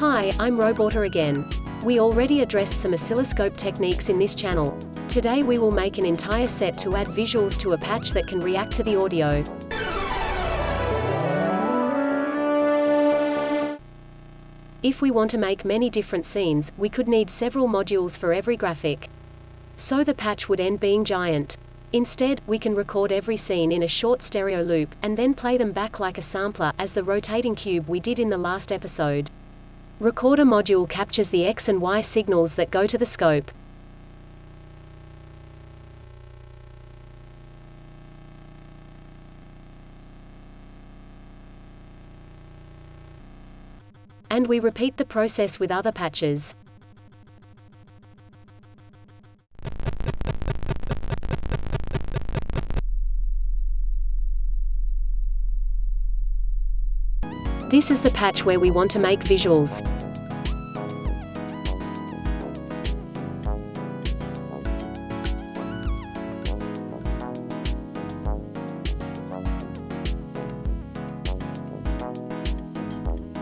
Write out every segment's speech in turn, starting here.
Hi, I'm Roboter again. We already addressed some oscilloscope techniques in this channel. Today we will make an entire set to add visuals to a patch that can react to the audio. If we want to make many different scenes, we could need several modules for every graphic. So the patch would end being giant. Instead, we can record every scene in a short stereo loop, and then play them back like a sampler, as the rotating cube we did in the last episode. Recorder module captures the X and Y signals that go to the scope. And we repeat the process with other patches. This is the patch where we want to make visuals.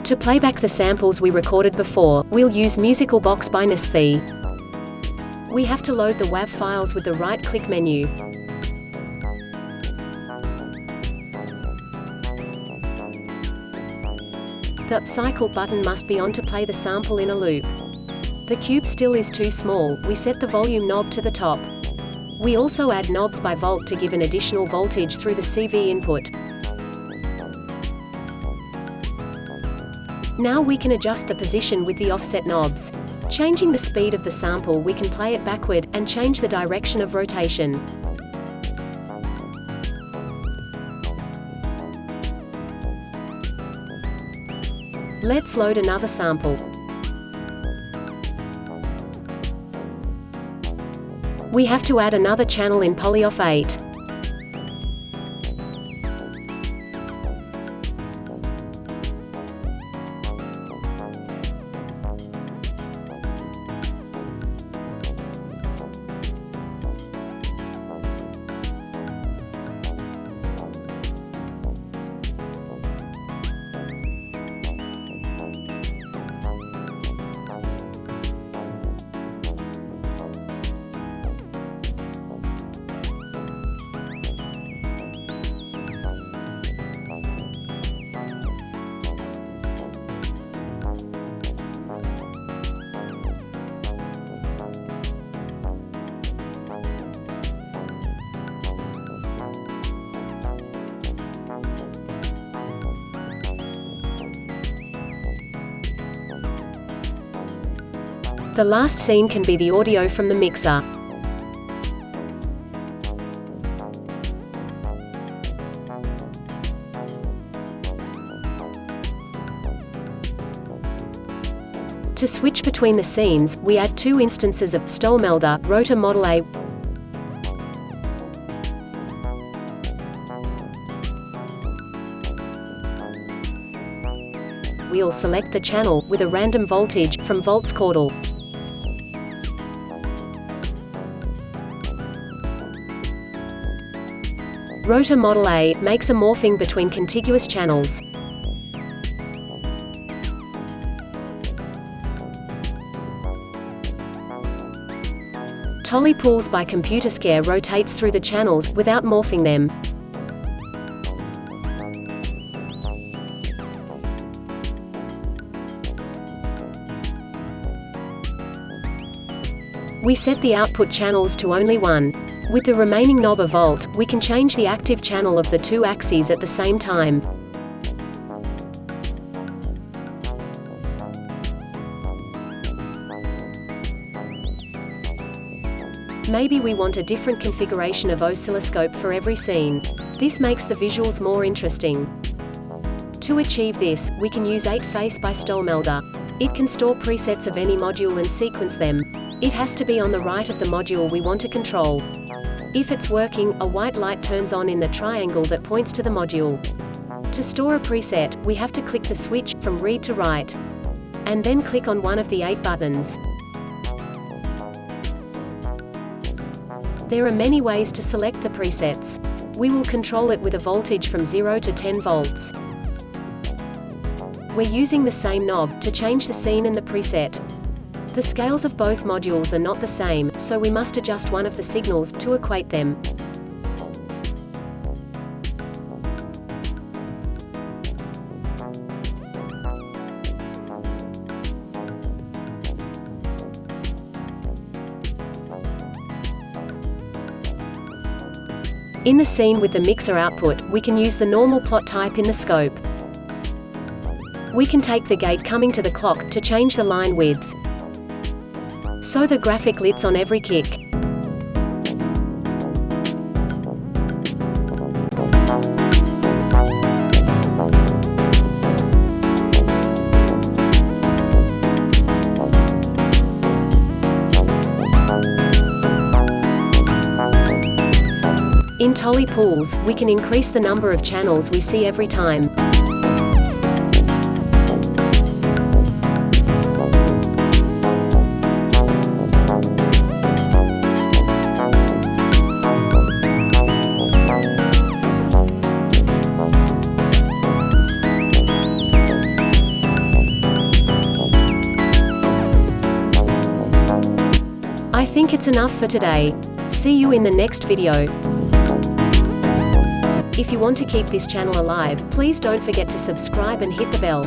To play back the samples we recorded before, we'll use Musical Box by Nysthi. We have to load the WAV files with the right-click menu. The cycle button must be on to play the sample in a loop. The cube still is too small, we set the volume knob to the top. We also add knobs by volt to give an additional voltage through the CV input. Now we can adjust the position with the offset knobs. Changing the speed of the sample we can play it backward, and change the direction of rotation. Let's load another sample. We have to add another channel in Polyoff 8. The last scene can be the audio from the mixer. To switch between the scenes, we add two instances of Stollmelder, Rotor Model A. We'll select the channel, with a random voltage, from Volts Caudal. Rotor Model A makes a morphing between contiguous channels. Tolly pulls by Computerscare rotates through the channels, without morphing them. We set the output channels to only one. With the remaining knob of volt, we can change the active channel of the two axes at the same time. Maybe we want a different configuration of oscilloscope for every scene. This makes the visuals more interesting. To achieve this, we can use 8face by Stollmelder. It can store presets of any module and sequence them. It has to be on the right of the module we want to control. If it's working, a white light turns on in the triangle that points to the module. To store a preset, we have to click the switch, from read to write. And then click on one of the eight buttons. There are many ways to select the presets. We will control it with a voltage from 0 to 10 volts. we're using the same knob to change the scene and the preset. The scales of both modules are not the same, so we must adjust one of the signals to equate them. In the scene with the mixer output, we can use the normal plot type in the scope. We can take the gate coming to the clock to change the line width. So the graphic lits on every kick. In Tolly pools, we can increase the number of channels we see every time. Think it's enough for today. See you in the next video. If you want to keep this channel alive, please don't forget to subscribe and hit the bell.